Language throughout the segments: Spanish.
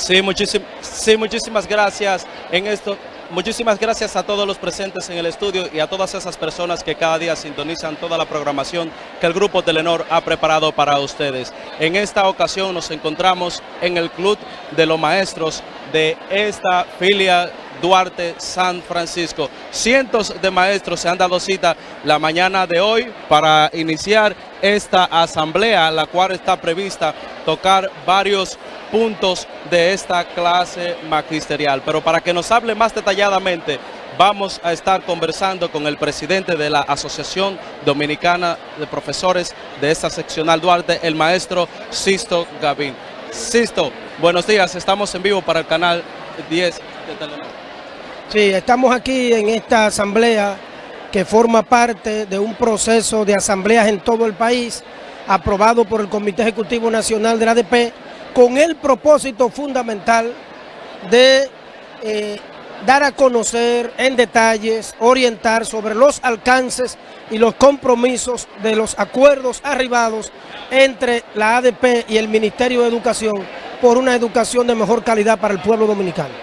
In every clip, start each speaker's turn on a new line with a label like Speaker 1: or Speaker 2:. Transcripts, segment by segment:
Speaker 1: Sí, sí, muchísimas gracias en esto. Muchísimas gracias a todos los presentes en el estudio y a todas esas personas que cada día sintonizan toda la programación que el Grupo Telenor ha preparado para ustedes. En esta ocasión nos encontramos en el Club de los Maestros de esta filia Duarte San Francisco. Cientos de maestros se han dado cita la mañana de hoy para iniciar esta asamblea, la cual está prevista tocar varios puntos de esta clase magisterial. Pero para que nos hable más detalladamente, vamos a estar conversando con el presidente de la Asociación Dominicana de Profesores de esta seccional Duarte, el maestro Sisto Gavín. Sisto, buenos días, estamos en vivo para el canal 10 de Telenor.
Speaker 2: Sí, estamos aquí en esta asamblea que forma parte de un proceso de asambleas en todo el país, aprobado por el Comité Ejecutivo Nacional de la ADP, con el propósito fundamental de eh, dar a conocer en detalles, orientar sobre los alcances y los compromisos de los acuerdos arribados entre la ADP y el Ministerio de Educación por una educación de mejor calidad para el pueblo dominicano.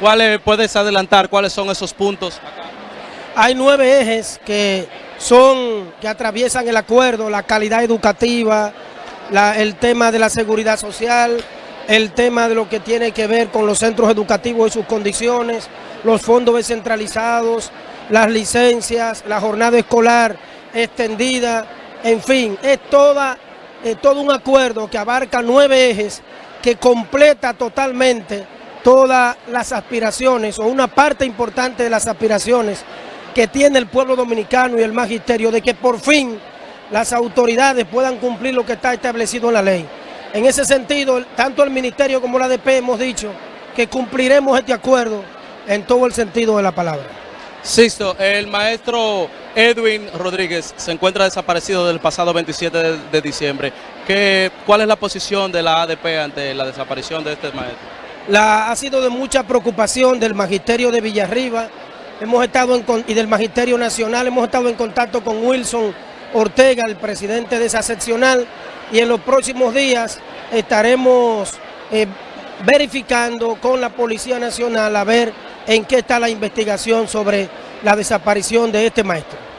Speaker 1: ¿Cuáles puedes adelantar? ¿Cuáles son esos puntos?
Speaker 2: Hay nueve ejes que son, que atraviesan el acuerdo, la calidad educativa, el tema de la seguridad social, el tema de lo que tiene que ver con los centros educativos y sus condiciones, los fondos descentralizados, las licencias, la jornada escolar extendida, en fin, es toda, todo un acuerdo que abarca nueve ejes que completa totalmente todas las aspiraciones o una parte importante de las aspiraciones que tiene el pueblo dominicano y el magisterio de que por fin las autoridades puedan cumplir lo que está establecido en la ley. En ese sentido, tanto el Ministerio como la ADP hemos dicho que cumpliremos este acuerdo en todo el sentido de la palabra.
Speaker 1: Sisto, el maestro Edwin Rodríguez se encuentra desaparecido del pasado 27 de, diciembre. ¿Qué, ¿Cuál es la posición de la ADP ante la desaparición de este maestro?
Speaker 2: La, ha sido de mucha preocupación del Magisterio de Villarriba hemos estado en, y del Magisterio Nacional, hemos estado en contacto con Wilson Ortega, el presidente de esa seccional, y en los próximos días estaremos eh, verificando con la Policía Nacional a ver en qué está la investigación sobre la desaparición de este maestro.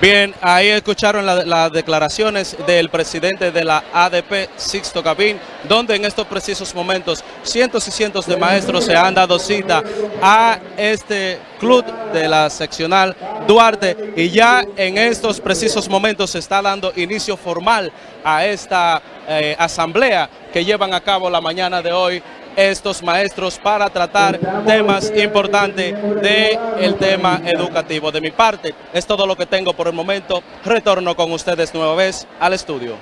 Speaker 1: Bien, ahí escucharon las declaraciones del presidente de la ADP, Sixto Cabín, donde en estos precisos momentos cientos y cientos de maestros se han dado cita a este club de la seccional Duarte. Y ya en estos precisos momentos se está dando inicio formal a esta eh, asamblea que llevan a cabo la mañana de hoy estos maestros para tratar temas importantes del tema educativo. De mi parte, es todo lo que tengo por el momento. Retorno con ustedes nueva vez al estudio.